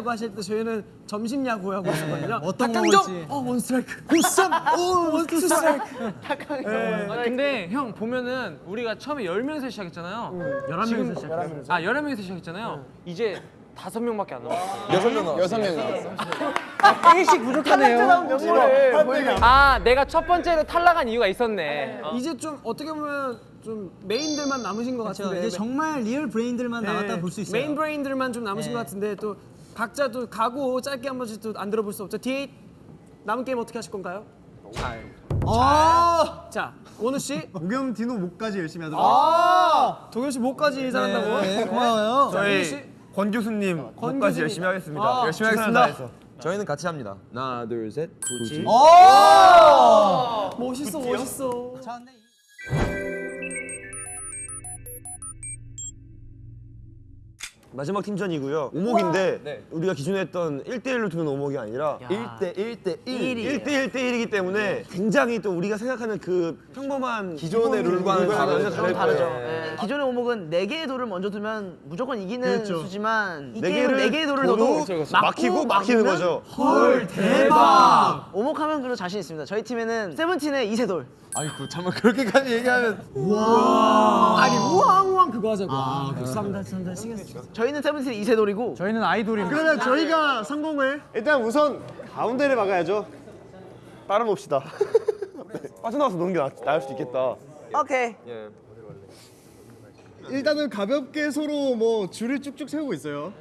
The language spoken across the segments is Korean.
야구 하실 때 저희는 점심 야구 하고 있었거든요. 어떤 거 닭강정, 먹을지. 어 one 스트라이크, 굿삼, 오 one two 스트라이크. 아, 근데 형 보면은 우리가 처음에 10명에서 시작했잖아요. 11명에서 시작했어요. 아 11명에서 시작했잖아요. 이제 다섯 명밖에 안 남았어요. 여섯 명 나왔어. 여섯 명 나왔어. 일씩 부족하네요. 아 내가 첫 번째로 탈락한 이유가 있었네. 어. 이제 좀 어떻게 보면 좀 main들만 남으신 것 그렇죠. 같은데 이제 정말 real 브레인들만 네, 볼수 있어요. 메인 브레인들만 좀 남으신 네. 것 같은데 또 각자도 가고 짧게 한 번씩 또 안 들어볼 수 없죠. D8 남은 게임 어떻게 하실 건가요? 아, 자 원우 씨, 오겸 디노 목까지 열심히 하도록 아 도겸 씨 목까지 잘한다고. 네, 고마워요. 원우 씨, 권 교수님 권 목까지. 열심히 하겠습니다 아, 열심히 하겠습니다 저희는 같이 합니다. 하나, 둘, 셋. 굳이. 멋있어 멋있어. 마지막 팀전이고요. 오목인데 우리가 기존에 했던 1대1로 두는 오목이 아니라 1대 1대 1. 1대 1대 1이기 때문에 굉장히 또 우리가 생각하는 그 평범한 기존의 룰과는 완전 다르죠. 다를 다르죠. 거예요. 예. 기존의 오목은 네 개의 돌을 먼저 두면 무조건 이기는 수지만 이네 게임은 네 개의 돌을 둬도 넣어도 막히고 막히는 거죠. 오목하면 그래도 자신 있습니다. 저희 팀에는 세븐틴의 이세 돌. 아이고, 잠깐 그렇게까지 얘기하면 아니 우왕우왕 그거 하자고. 아, 삼단 삼단 신경 쓰. 저희는 세븐틴의 이세 돌이고 저희는 아이돌입니다. 그러면 저희가 성공을 일단 우선 가운데를 막아야죠 따라봅시다 빠져나와서 노는 게 나, 나을 수 있겠다. 오케이. 일단은 가볍게 서로 뭐 줄을 쭉쭉 세우고 있어요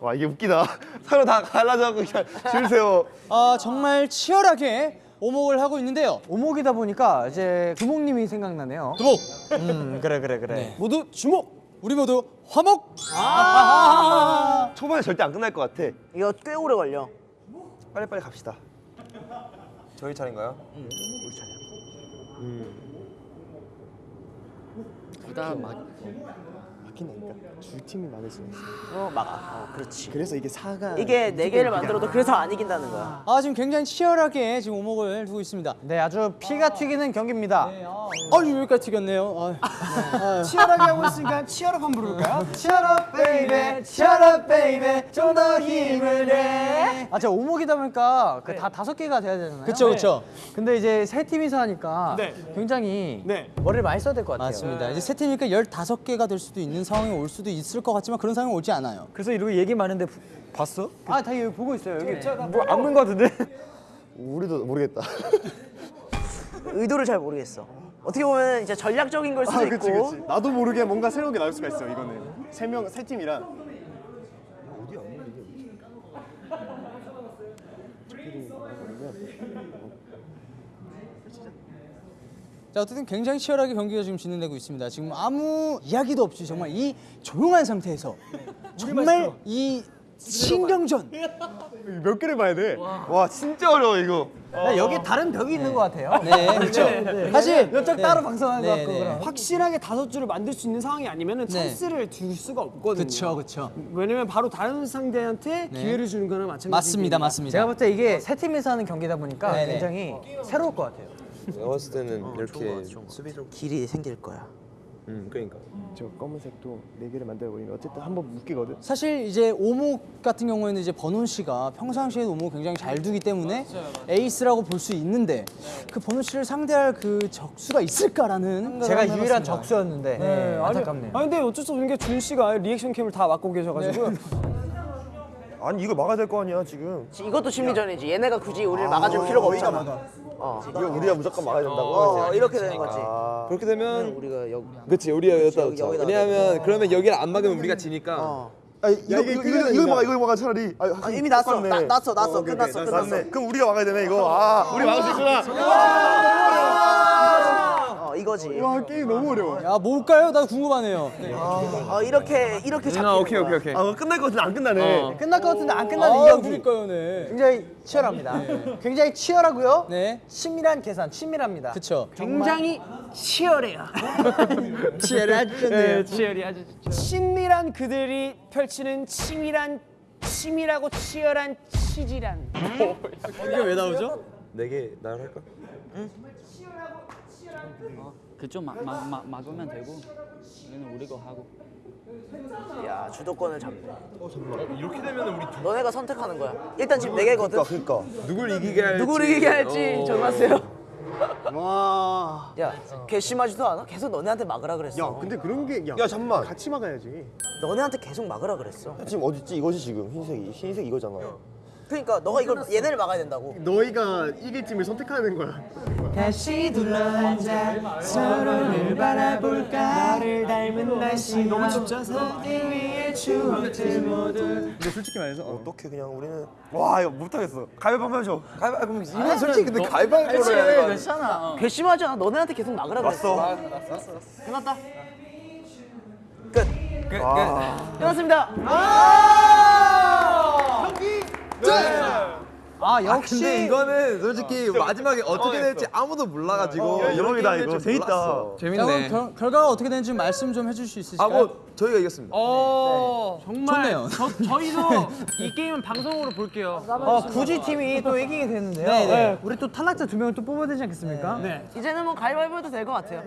와 이게 웃기다. 서로 다 갈라져갖고 그냥 줄 세워. 아, 정말 치열하게 오목을 하고 있는데요. 오목이다 보니까 이제 두목님이 생각나네요. 두목. 음, 그래 그래 그래. 모두 주목. 우리 모두 화목. 초반에 절대 안 끝날 것 같아. 이거 꽤 오래 걸려. 빨리빨리 갑시다. 저희 차례인가요? 막 힌다니까 줄 팀이 많으시네 어 막아. 어, 그렇지. 그래서 이게 사가 이게 네 개를 만들어도 그래서 안 이긴다는 거야. 아, 지금 굉장히 치열하게 지금 오목을 두고 있습니다. 네, 아주 피가 튀기는 경기입니다. 아유, 여기까지 튀겼네요. 아, 치열하게 하고 있으니까 cheer up 한번 부를까요? cheer up baby, cheer up baby, 좀 더 힘을 내. 아, 제가 오목이다 보니까 그다 다섯 개가 돼야 되잖아요. 그렇죠, 그렇죠. 근데 이제 세 팀이서 하니까 네. 굉장히 네. 머리를 많이 써야 될 것 같아요. 맞습니다. 이제 세 팀이니까 열다섯 개가 될 수도 있는 상황이 올 수도 있을 것 같지만 그런 상황이 오지 않아요. 그래서 이러고 얘기 많은데 봤어? 아, 다 여기 보고 있어요. 여기. 뭐안 본거 같은데? 우리도 모르겠다. 의도를 잘 모르겠어. 어떻게 보면 이제 전략적인 걸 수도 아 그치 있고. 그치 나도 모르게 뭔가 새로운 게 나올 수가 있어 이거는 세 명 세 팀이라 자 어쨌든 굉장히 치열하게 경기가 지금 진행되고 있습니다. 지금 아무 이야기도 없이 정말 이 조용한 상태에서 정말 이 신경전. 몇 개를 봐야 돼와 진짜 어려워 이거. 여기 다른 벽이 있는 것 같아요. 네, 그렇죠. 사실 몇장 네. 따로 방송하는 네, 것 같고 네. 확실하게 다섯 줄을 만들 수 있는 상황이 아니면 네. 찬스를 줄 수가 없거든요. 그렇죠, 그렇죠. 왜냐면 바로 다른 상대한테 기회를 주는 거는 마찬가지. 맞습니다, 맞습니다. 제가 볼 때 이게 세 팀에서 하는 경기다 보니까. 굉장히 새로울 것 같아요. 내가 봤을 때는 이렇게 수비 좀. 길이 생길 거야. 음, 그러니까. 저 검은색도 네 개를 만들어 버리면 어쨌든 한 번 묶이거든 사실 이제 오목 같은 경우에는 이제 번훈 씨가 평상시에 오목 굉장히 잘 두기 때문에 에이스라고 볼 수 있는데 그 번훈 씨를 상대할 그 적수가 있을까라는 제가 유일한 해봤습니다. 적수였는데 네, 아니, 안타깝네요. 아니 근데 어쩔 수 없는 게준 씨가 reaction cam을 다 맡고 계셔가지고 아니 이걸 막아야 될 거 아니야 지금. 이것도 심리전이지. 얘네가 굳이 우리를 막아줄 필요가 없잖아. 이거 우리가 무조건 막아야 된다고. 어, 이렇게 되는 거지. 그렇게 되면 우리가 여기 그치 우리가 여기다 여기, 놓자. 왜냐하면 그러면 여기를 안 막으면 우리가 지니까. 어. 아 이거 이거 이거 이거 막아 이거 막아 차라리. 아, 아, 이미 났어. 났어. 났어. 어, 오케이, 끝났어. 오케이. 끝났어. 그럼 우리가 막아야 되네 이거. 아 우리 막을 수 있구나. 어, 이거지. 와 게임 너무 어려워 야 뭘까요? 나 궁금하네요. 네. 어, 이렇게 이렇게 잡히는 아, 오케이 오케이. 오케이. 아 끝날 것 같은데 안 끝나네. 끝날 것 같은데 안 끝나는 이 아, 경기. 그러니까요, 네. 굉장히 치열합니다. 굉장히 치열하고요. 네, 친밀한 계산, 친밀합니다. 그렇죠. 굉장히 치열해요. 치열하죠. 네, 치열이 아주 친밀한 그들이 펼치는 치밀한 치밀하고 치열한 치질한. 이게 왜 나오죠? 네개 나를 할까? 그쪽 막, 막, 막, 막으면 되고 우리는 우리 거 하고 야 주도권을 잡네. 이렇게 되면 우리 너네가 선택하는 거야. 일단 지금 네 개거든. 그러니까 누굴 이기게 할지. 누구를 이기게 할지 정하세요. 와. 야 괘씸하지도 않아? 계속 너네한테 막으라 그랬어. 야, 근데 그런 게 야, 야 잠만 같이 막아야지. 너네한테 계속 막으라 그랬어. 지금 어딨지 이거지 지금 흰색이 흰색 이거잖아 그러니까 너가 이걸 얘네를 막아야 된다고. 너희가 이길 팀을 선택하는 거야. 다시 둘러앉아 서로를 바라볼까 너를 닮은 날씨 너무 춥져서 위에 추억들 모두 근데 솔직히 말해서 어, 어떻게 그냥 우리는 와 이거 못하겠어 가위바위보 해줘 가위바위보 이건 솔직히 근데 가위바위보로 해야 돼. 괜찮아. 괘씸하지 않아? 너네한테 계속 막으라 그랬어. 왔어 끝났다. 끝. 끝났습니다. 아 역시 근데 이거는 솔직히 마지막에 어떻게 될지 아무도 몰라가지고 야, 대박이다, 이렇게 이거. 재밌다. 그럼 결, 결과가 어떻게 되는지 말씀 좀 해줄 수 있으실까요? 아뭐 저희가 이겼습니다. 어 정말 좋네요. 저, 저희도 이 게임은 방송으로 볼게요. 어, 굳이 팀이 또 이기게 되는데요 네, 네. 우리 또 탈락자 두 명을 또 뽑아야 되지 않겠습니까? 네. 이제는 뭐 가위바위보 해도 될 것 같아요.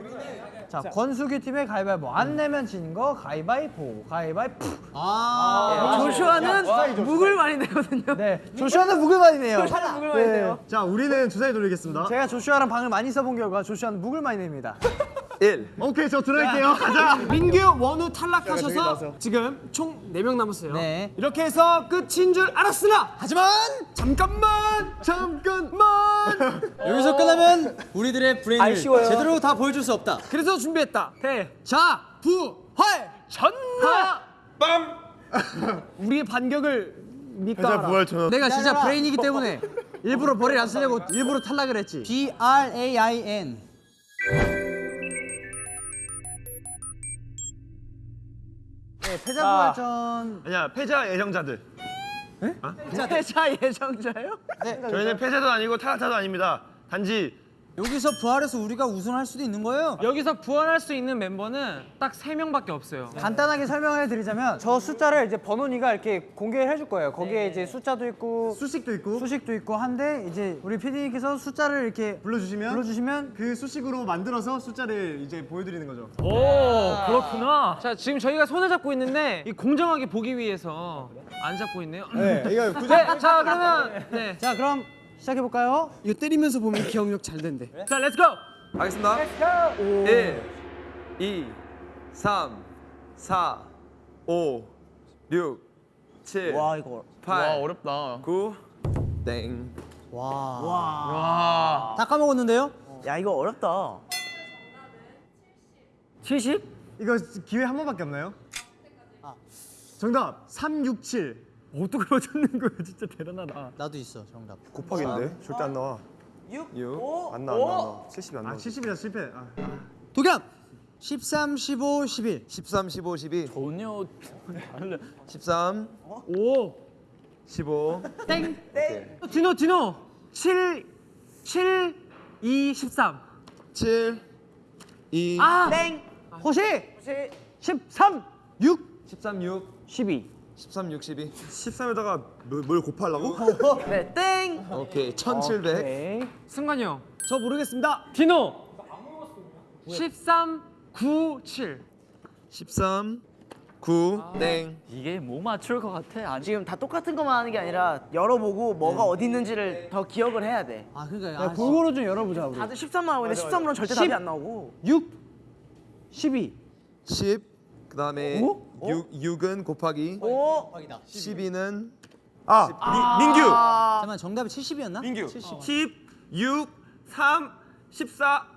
자, 권수규 팀의 가위바위보. 안 내면 진거 가위바위보 가위바위보. 아, 조슈아는 묵을 많이 내거든요. 네. 조슈아는 묵을만이네요. 조슈아는 묵을 많이 내요. 자, 우리는 주사위 돌리겠습니다. 제가 조슈아랑 방을 많이 써본 결과 조슈아는 묵을 많이 냅니다 1. 오케이, 저 들어갈게요. 가자. 민규, 원우 탈락하셔서. 지금 총 4명 남았어요 네. 이렇게 해서 끝인 줄 알았으나 하지만 잠깐만 잠깐만 여기서 끝나면 우리들의 브레인을 아쉬워요. 제대로 다 보여줄 수 없다. 그래서 준비했다 자, 부활 전나 빰 우리의 반격을 전원 내가 진짜 브레인이기 때문에 일부러 벌을 안 쓰려고 일부러 탈락을 했지 B R A I N. 네, 패자 부활전. 아니야 패자 예정자들. 패자 예정자요? 저희는 패자도 아니고 탈락자도 아닙니다. 단지 여기서 부활해서 우리가 우승할 수도 있는 거예요. 여기서 부활할 수 있는 멤버는 딱 세 명밖에 없어요. 간단하게 설명해 드리자면 저 숫자를 이제 번호니가 이렇게 공개를 해줄 거예요. 거기에 이제 숫자도 있고 수식도 있고 수식도 있고 한데 이제 우리 PD님께서 숫자를 이렇게 불러주시면 불러주시면 그 수식으로 만들어서 숫자를 이제 보여드리는 거죠. 오 그렇구나. 자 지금 저희가 손을 잡고 있는데 이 공정하게 보기 위해서 안 잡고 있네요. 네, 이거 굳이 네, 자 그러면 네, 자 그럼 시작해 볼까요? 이거 때리면서 보면 기억력 잘 된대. 자 let's go. 하겠습니다. 1, 2, 3, 4, 5, 6, 7, 와 이거 8, 어렵다. 9, 땡. 다 까먹었는데요? 야 이거 어렵다. 70? 이거 기회 한 번밖에 없나요? 정답 367. 어떻게 맞췄는 거야? 진짜 대단하다. 나도 있어 정답. 곱하기인데 절대 안 나와 6, 6. 5, 안 나와 안 나와 70이 안아 나와 70이라 실패. 아. 도겸 13, 15, 11. 13, 15, 12. 전혀 13, 오. 15. 땡. 디노 디노. 7 7 2 13. 7, 2, 아. 땡. 호시. 13 6 13, 6. 12. 13, 6, 12. 13에다가 뭘, 뭘 곱하려고? 네 땡. 오케이. 1700. 오케이. 승관이 형. 저 모르겠습니다. 디노. 13 9 7. 13, 9, 땡. 이게 뭐 맞출 것 같아? 지금 다 똑같은 것만 하는 게 아니라 열어보고 뭐가 어디 있는지를 더 기억을 해야 돼. 아 그러니까 야, 아, 골고루 좀 열어보자 우리. 다들 13만 하고 있는데 13으로는 절대 답이 안 나오고. 6 12 10. 그 다음에 오? 6 6은 곱하기 오. 12는 아 미, 민규 잠깐만 정답이 70이었나? 민규 70. 10 6 3 14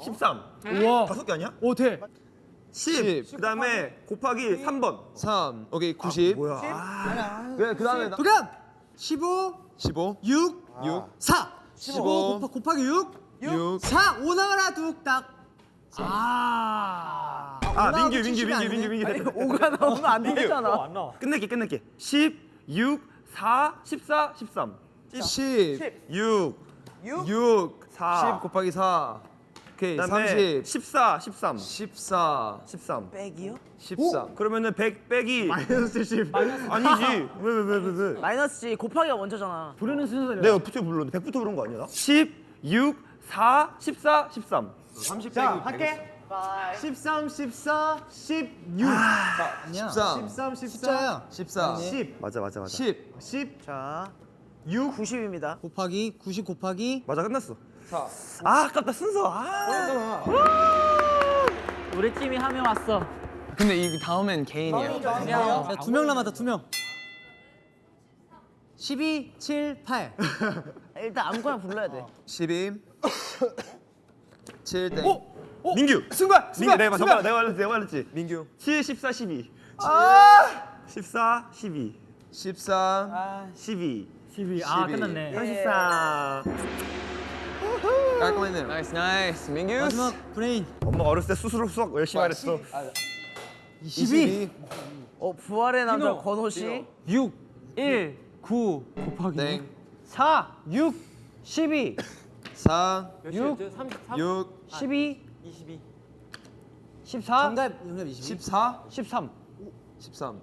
13 우와. 다섯 개 아니야? 오 돼. 10, 그다음에 곱하기 3번 3. 오케이. 90. 뭐야 아, 그래, 그다음에 도겸 15, 15, 6, 6, 4. 15, 곱하, 곱하기 6, 6, 4. 5 나와라 뚝딱. 아. 아 민규 민규 70이 민규. 민규 민규 아니 됐다. 5가 나오면 안 되잖아. 끝낼게 끝낼게 10 6 4 14 13 10, 6 6 6, 4 10 곱하기 4. 오케이. 그다음에 30, 14 13 14, 13 빼기요? 14. 그러면은 100 빼기 마이너스 70. 아니지 왜 왜 왜 왜왜 마이너스지 곱하기가 먼저잖아. 부르는 순서대로. 내가 어떻게 불렀는데 100부터 부른 거 아니야? 나? 10 6 4 14 13 자, 할게. 13, 14, 16. 아니야. 13 13, 14, 숫자야. 14 10. 맞아, 맞아, 맞아. 10 10, 자, 6. 90입니다. 곱하기 90 곱하기 맞아 끝났어. 4아 아깝다 순서. 아. 우리 팀이 한 명 왔어. 근데 이 다음엔 개인이에요. 두명 남았다 두 명. 12, 7, 8. 일단 아무거나 불러야 돼. 12 7 땡. 민규. 순간 민규 내가 내가 내가 말했지 내가 말했지. 민규 7, 14, 12. 아. 14, 12. 14 12. 12. 아, 끝났네. 34. 깔끔했네요. nice nice 민규. 마지막 브레인. 엄마가 어렸을 때 스스로 수학 열심히 하랬어. 22 어, 부활의 남자 권호 씨. 6, 1, 9 곱하기 땡 4, 6, 12, 4 6, 6 12, 22, 14, 정답 정답 22. 14 13. 13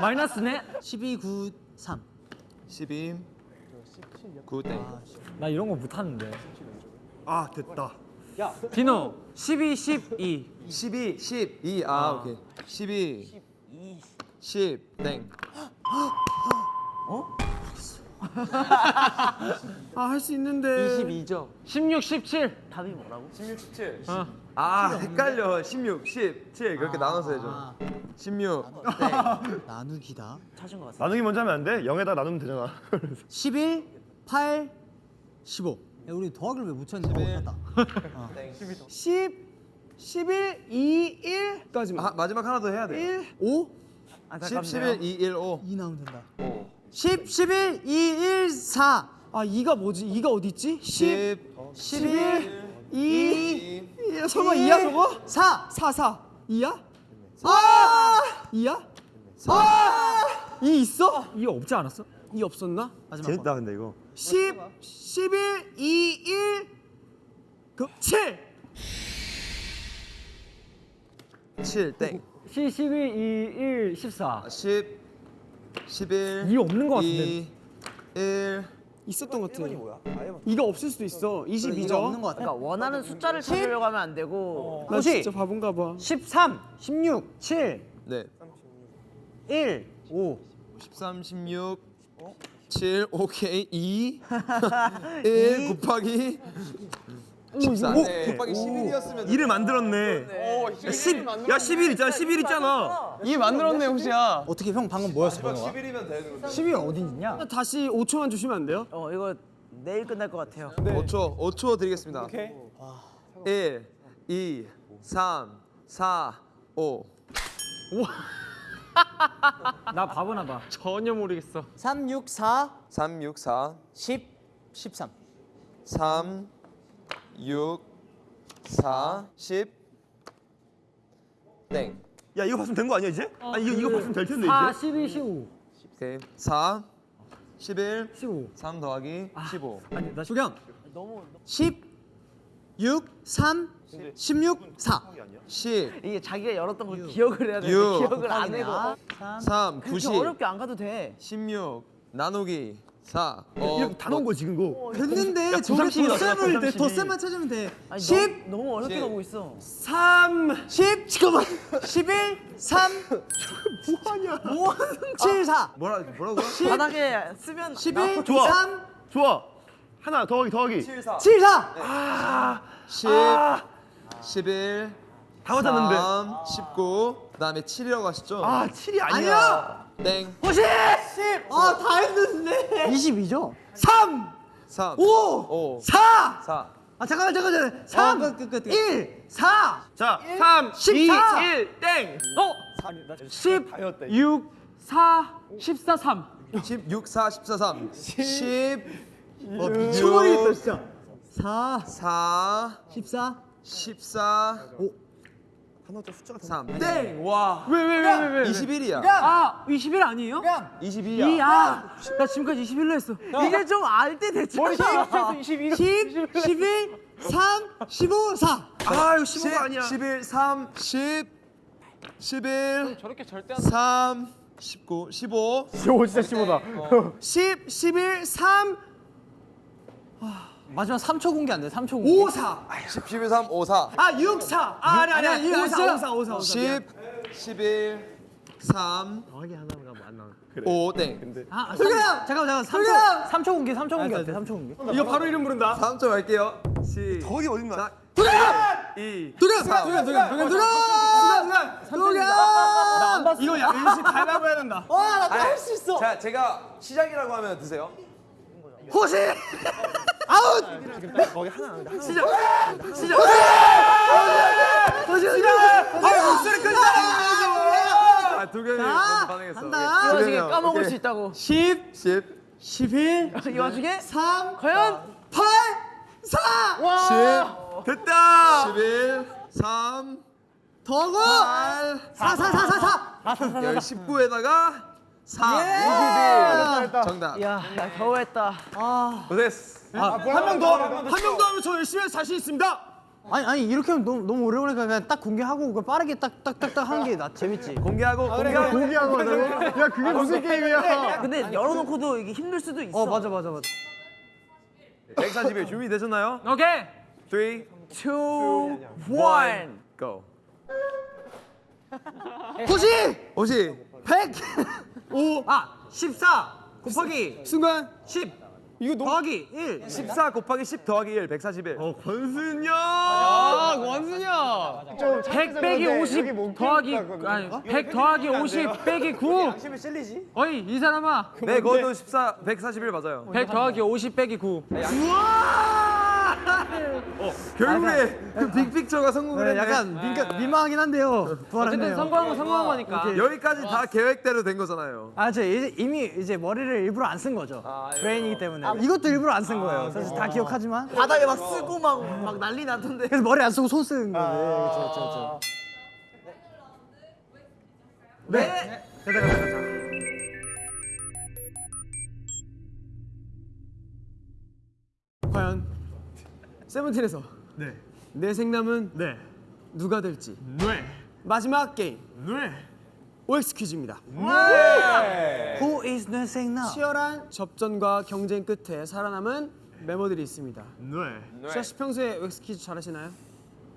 마이너스네. 12, 9, 3. 12 9 땡. 나 이런 거 못하는데. 아 됐다. 디노 12, 12. 12 12 아, 오케이 12 10 땡. 아 할 수 있는데. 22점. 16, 17. 답이 뭐라고? 16 17 어. 아 헷갈려 16 17 그렇게 나눠서 해줘 16 나누기다. 찾은 것 같아. 나누기 먼저 하면 안 돼? 0에다 나누면 되잖아. 11, 8, 15. 야, 우리 더하기를 왜못 쳤니? 어, 맞다. 10 11 2 1까지. 아, 마지막 하나 더 해야 돼 1 5 10 11 2 1 5 2 나오면 된다. 5 10, 11, 2, 1, 4. 아 2가 뭐지? 2가 어디 있지? 10 10 11 2 2 야, 설마 2야 저거? 4. 4 4 2야? 아! 2야? 아! 2 있어? 2 없지 않았어? 2 없었나? 마지막 거. 재밌다 근데 이거. 10 11 2 1 그, 7 7 땡. 10, 12, 2, 1, 14. 10 11 2 없는 거 같은데. 2 1 있었던 것 같아. 2가 없을 수도 있어. 22죠. 이거 없는 거 같아. 그러니까 원하는 숫자를 찾으려고 하면 안 되고 나 진짜 바본가 봐. 13, 16, 7, 네. 1, 5. 13 16 7 오케이 2 1 곱하기 14 네. 곱하기 11이었으면 2를 만들었네. 야, 10, 야 11 있잖아. 11 있잖아. 이 만들었네 혹시야. 어떻게 형 방금 뭐였어, 번호가? 11이면 되는 11 어디 있냐? 다시 5초만 주시면 안 돼요? 어 이거 내일 끝날 것 같아요. 5초 5초 드리겠습니다 1 2 3 4 5나 바보나 봐. 전혀 모르겠어. 3, 6, 4, 3 6 4 10, 13. 3 6 4 10 땡. 야 이거 봤으면 된 거 아니야 이제? 아 이거 이거 봤으면 될 텐데 4, 이제. 12, 15. 오케이 4 11 15. 3 더하기 15 아니, 나 조경. 10, 6, 3, 16, 4. 10 이게 자기가 열었던 걸 기억을 해야 돼. 육. 기억을 안 해고 3 그렇게 90 어렵게 안 가도 돼. 16 나누기 4 어, 이렇게 다 넣은 거야 지금 거. 됐는데 저게 돼. 고삼십이. 덧셈만 찾으면 돼. 아니, 10, 너무, 너무 어렵게 십. 가고 있어. 3 10, 잠깐만. 11, 3. 뭐하냐? 7, 4. 뭐라 뭐라고? 바닥에 쓰면 11, 좋아. 3, 좋아. 하나 더하기 더하기. 7, 4. 10 11 다 맞았는데. 3 19 그다음에 7이라고 하시죠? 아 7이 아니야. 땡 호시! 10. 아, 다 했는데. 22죠? 3, 3 5, 5 4. 4 아, 잠깐만, 잠깐만. 3, 어, 끝, 끝, 끝. 1, 4. 자3 14. 2 1 땡. 어? 10, 6, 4, 14, 3. 16 4 14 3 10 어, 미쳐버리겠다, 진짜. 4, 4 14. 14 오. 3 땡! 와 왜, 왜, 왜, 왜, 왜? 21이야 아, 21 아니에요? 22야 이, 아, 나 지금까지 21로 했어. 이게 좀 알 때 됐잖아. 21. 10, 11, 3, 15, 4. 아 이거 15가 아니야. 11 3 10 11 저렇게 절대 안 3 19 15 15 진짜 15다. 10 11 3 마지막 3초 공개 안 돼? 3초 공개. 5, 4. 10, 11, 3, 5, 4. 아, 6, 4. 아, 아니, 아니, 아니. 5, 4, 5, 4, 5, 4. 10, 11, 3, 5, 땡. 아, 잠깐 잠깐 3초 3초 공개 3초 공개 어때? 3초 공개. 이거 바로 이름 부른다. 3초 갈게요. 시. 거기 어딘가? 이. 도겸 도겸 도겸 도겸 도겸. 도겸. 나안 봤어. 이거 야, 일시 가위바위보 해야 된다. 와, 나할수 있어. 자, 제가 시작이라고 하면 드세요. 호시! 아웃! 시작! 시작! 호시! 아, 목소리 큰 사람! 아, 도겸이 반응했어. 한다. 이 와중에 까먹을. 수 있다고. 10, 10, 11, 이 와중에 3, 과연 8, 4! 10, 됐다! 11, 3, 더고! 8, 4, 4, 4, 4, 4! 여기 19에다가 3, 예! 21. 정답. 야, 나 겨우 했다. 고생했어. 한명 더! 한 명 더 하면 저 열심히 할 자신 있습니다! 아니 아니 이렇게 하면 너무 너무 오래 걸리니까 그냥 딱 공개하고 그냥 빠르게 딱 딱 딱 딱 하는 게 나 재밌지. 공개하고 공개하고 공개하고 하자고? 야 그게 무슨 게임이야? 근데 열어놓고도 이게 힘들 수도 있어. 어 맞아 맞아 맞아. 140일 준비 되셨나요? 오케이. 3, 2, 1. go. 호시! 오시. 100! 5, 아, 14 곱하기 순간 10 이거 더하기 1 14 곱하기 10 더하기 1, 141. 어, 권순 형! 아, 원순이야. 100 빼기 50 더하기 아니 100 더하기 50 빼기 9. 어이 이 사람아. 네, 그것도 14, 141 맞아요. 100 더하기 50 빼기 9. 결국에 그 빅픽처가 성공을 했네. 약간 민가, 민망하긴 한데요. 어쨌든. 성공한 건 성공한 거니까. 여기까지 다 계획대로 된 거잖아요. 아, 저 이제 이미 이제 머리를 일부러 안 쓴 거죠. 브레인이기 때문에. 이것도 일부러 안 쓴 거예요. 사실 다 기억하지만. 바닥에 막 쓰고 막, 막 난리 나던데. 그래서 머리 안 쓰고 손 쓰는 거예요. 그렇죠, 그렇죠, 그렇죠. 과연 세븐틴에서 내 생남은 누가 될지. 마지막 게임. OX 퀴즈입니다. Who is 내 생나? 치열한 접전과 경쟁 끝에 살아남은 멤버들이 있습니다. 시아 씨 평소에 OX 퀴즈 잘하시나요?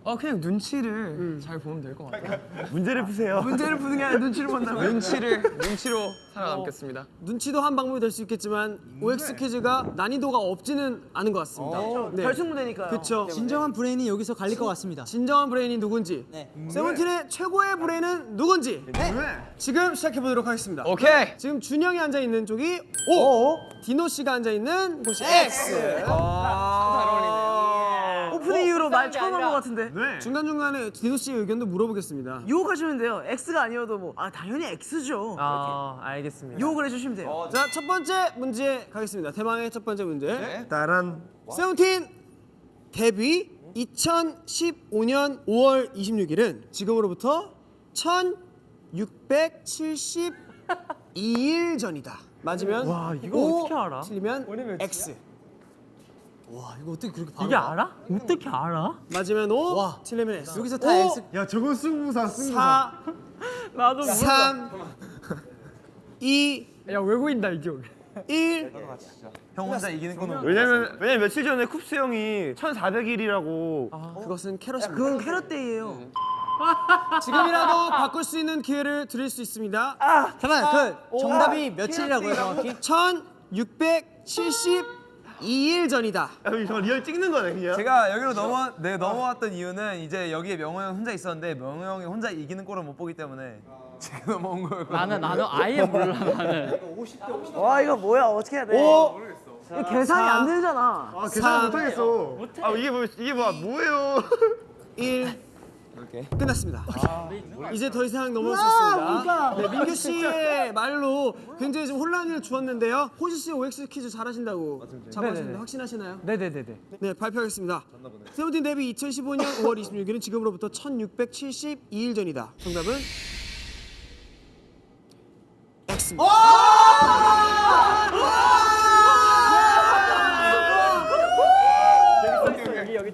어 그냥 눈치를 잘 보면 될 것 같아요. 문제를 푸세요. 문제를 푸는 게 아니라 눈치를 본다고요? 눈치를 눈치로 살아남겠습니다. 눈치도 한 방법이 될 수 있겠지만 OX 퀴즈가 난이도가 없지는 않은 것 같습니다 네. 결승 무대니까요. 그쵸 진정한 브레인이 여기서 갈릴 것 같습니다. 진정한 브레인이 누군지 세븐틴의 최고의 브레인은 누군지 지금 시작해 보도록 하겠습니다. 오케이. 지금 준 형이 앉아 있는 쪽이 O, 디노 씨가 앉아 있는 곳이 X. 오프닝 이후로 말 처음 한 것 같은데. 중간 중간에 디노 씨의 의견도 물어보겠습니다. 유혹하시면 돼요. X가 아니어도 뭐, 아, 당연히 X죠. 아 알겠습니다. 유혹을 해주시면 돼요. 자, 첫 번째 문제 가겠습니다. 대망의 첫 번째 문제. 따란. 세븐틴 데뷔 2015년 5월 26일은 지금으로부터 1672일 전이다. 맞으면 와, 이거 어떻게 알아? 틀리면 X. 와, 이거 어떻게 그렇게 바로 이게 알아? 어떻게 알아? 맞으면 O, 와. 틀리면 X. 여기서 다 X. 야 저건 승부사 승부사. 4, 나도 3, 2, 야 외국인다 이 기억. 1. 형 혼자 이기는 거는 왜냐면 왜냐면 며칠 전에 쿱스 형이 1400일이라고 그것은 캐럿입니다. 그건 캐럿데이예요. 지금이라도 바꿀 수 있는 기회를 드릴 수 있습니다. 잠깐, 그 정답이 며칠이라고요, 정확히? 1672일 전이다. 저 real 찍는 거네 그냥. 제가 여기로 넘어 네, 넘어왔던 이유는 이제 여기에 명호 형 혼자 있었는데 명호 형이 혼자 이기는 꼴을 못 보기 때문에 제가 넘어온 거예요. 나는 나는 아예 몰라 나는. 와, 이거 뭐야. 어떻게 해야 돼? 5, 이거 계산이 안 되잖아. 아 계산 못하겠어. 아 이게 뭐 이게 뭐 뭐예요? 1. 끝났습니다. 이제 더 이상 있습니다. 네, 민규 씨의 말로 굉장히 좀 혼란을 주었는데요. 호시 씨 OX 퀴즈 잘하신다고 잡아주는데 확신하시나요? 네네네네. 네, 발표하겠습니다. 세븐틴 데뷔 2015년 5월 26일은 지금으로부터 1672일 전이다. 정답은 X입니다.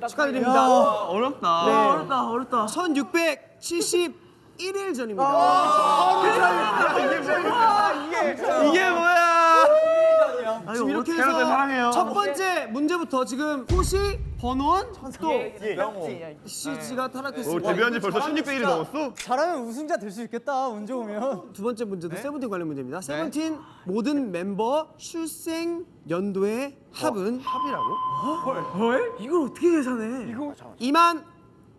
축하드립니다. 어렵다. 네. 어렵다, 어렵다. 1671일 전입니다. 이게 뭐야? 지금 이렇게 해서. 첫 번째 문제부터 지금 호시, 번원, 또 CG가 탈락했습니다. 데뷔한 지 벌써 1600일이 넘었어? 잘하면 우승자 될 수 있겠다 운 좋으면 두 번째 문제도 세븐틴 관련 문제입니다. 세븐틴 모든 member 출생 연도의 합은 합이라고? 이걸 어떻게 계산해? 이거 2만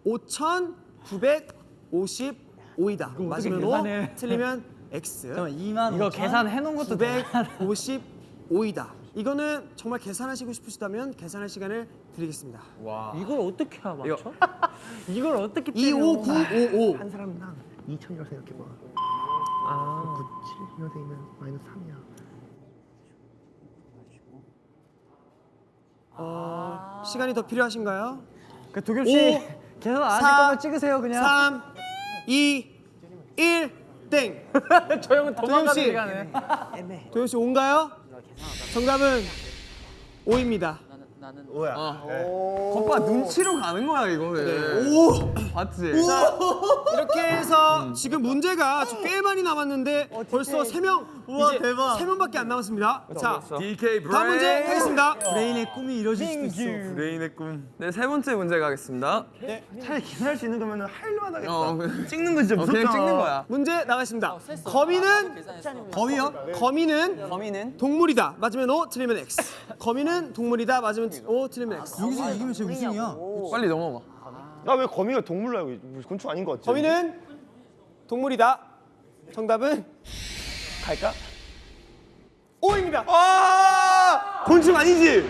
5,955이다. 맞으면 O, 틀리면 X. 잠깐만 2만 이거 계산해 놓은 것도 955이다. 이거는 정말 계산하시고 싶으시다면 계산할 시간을 드리겠습니다. 이걸 어떻게 맞춰? 이걸 어떻게 25955. 한 사람당 2천이라고 생각해봐. 아. 97년생이면 마이너스 3이야. 어, 시간이 더 필요하신가요? 그 도겸 씨 사, 거면 찍으세요 그냥. 3, 2, 1, 땡. 저 형은 도망가는 씨. 시간에. 도현 씨 온가요? 정답은 O입니다. 오야. 오빠 눈치로 가는 거야 이거는. 오! 봤지? 이렇게 해서 지금 문제가 지금 꽤 많이 남았는데 벌써 세 명 이제 대박. 세 명밖에 안 남았습니다. 자, DK 브레인. 다음 문제 가겠습니다. 브레인의 꿈이 이뤄질 수도 있어 브레인의 꿈. 네, 세 번째 문제 가겠습니다. 차라리 계산할 수 있는 거면 할만 하겠다. 어, 그- 찍는 거 진짜 어, 무섭다. 그냥 찍는 거야. 문제 나가겠습니다. 거미는 거미요? 거미는 범인은 동물이다. 맞으면 O, 틀리면 X. 거미는 동물이다. 맞으면 O, 틀리면 X. 여기서 이기면 제 우승이야 빨리 넘어가. 나왜 거미가 동물로 알고 곤충 아닌 것 같지? 거미는 동물이다. 정답은 갈까? O입니다. 아! 곤충 아니지?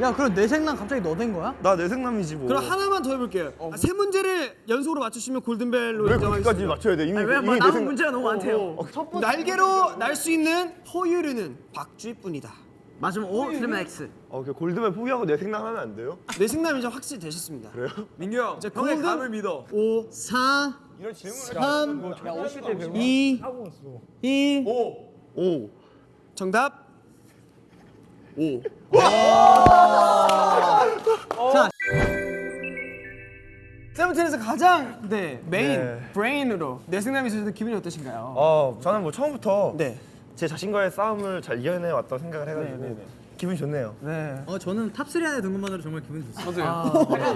야 그럼 내 생남 갑자기 너 된 거야? 나 내 생남이지 뭐. 그럼 하나만 더 해볼게요. 아, 세 문제를 연속으로 맞추시면 골든벨로 왜 인정하겠습니다. 거기까지 맞춰야 돼? 이미 왜 이미 뭐내 남은 생- 문제가 너무 많대요. 날개로 날 수 있는 포유류는 박쥐뿐이다. 맞으면 O, 틀리면 X. 어, 그 골드만 포기하고 뇌섹남 하면 안 돼요? 뇌섹남이 이제 확실히 되셨습니다. 그래요? 민규 형, 이제 형의 golden- 감을 믿어. 5, 4, 이런 질문을 3, 2, 1. 오. 정답. O. 자. 세븐틴에서 가장 네 메인 네. 브레인으로 뇌섹남이 있어서 기분이 어떠신가요? 어, 저는 뭐 처음부터 네. 제 자신과의 싸움을 잘 이겨내 왔다고 생각을 해가지고 기분이 좋네요. 어 저는 top3 안에 든 것만으로 정말 기분이 좋습니다.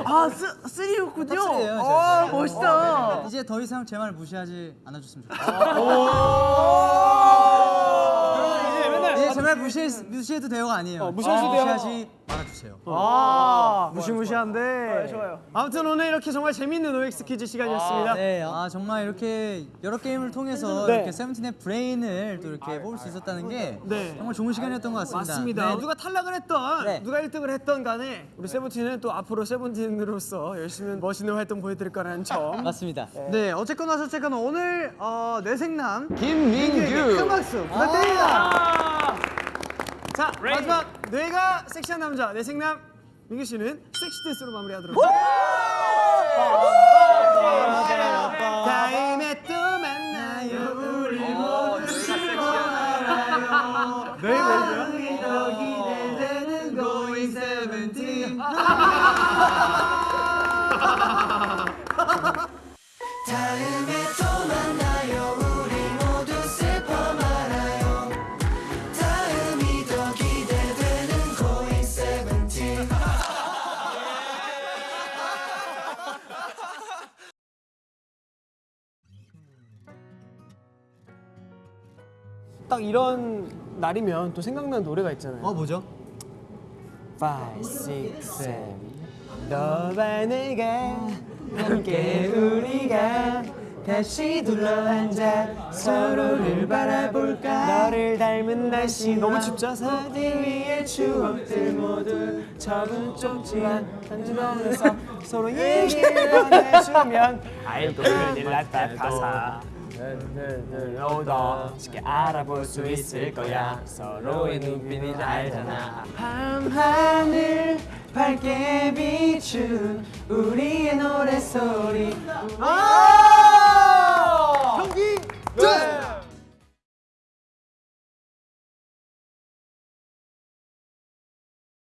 아, th, three였군요. top3예요 아, 멋있다. 이제 더 이상 제 말 무시하지 않아줬으면 좋겠어요. 이 제제말 무시 무시해도 돼요가 아니에요 무시해도 돼요. 무시하지 말아주세요 무시무시한데. 좋아요. 아무튼 오늘 이렇게 정말 재밌는 OX 퀴즈 시간이었습니다. 네, 아 정말 이렇게 여러 게임을 통해서 네. 이렇게 세븐틴의 브레인을 또 이렇게 뽑을 수 있었다는 게 네. 정말 좋은 시간이었던 것 같습니다. 맞습니다. 네. 누가 탈락을 했던 네. 누가 1등을 했던 간에 우리 세븐틴은 또 앞으로 세븐틴으로서 열심히 멋있는 활동 보여드릴 거라는 점. 맞습니다. 네, 어쨌거나 저쨌거나 오늘 어, 뇌생남 김민규. 큰 박수 부탁드립니다. 자 마지막 뇌가 섹시한 남자 내 생남 민규 씨는 섹시 댄스로 마무리하도록 하겠습니다. 다음에 또 만나요. 우리 모두 슬퍼말아요. 마음이 딱 이런 날이면 또 생각나는 노래가 있잖아요 어 뭐죠? 5, 6, 7 너와 내가 함께 우리가 다시 둘러앉아 서로를 바라볼까 너를 닮은 날씨 너무 춥죠? 사진 위에 추억들 모두 적은좁지만 한주변에서 서로 얘기를 나눠주면 알고 큰일 났다 가사 눈들로 더 쉽게 알아볼 수 있을 거야 서로의 눈빛이 알잖아 밤하늘 밝게 비춘 우리의 노래소리 경기 끝!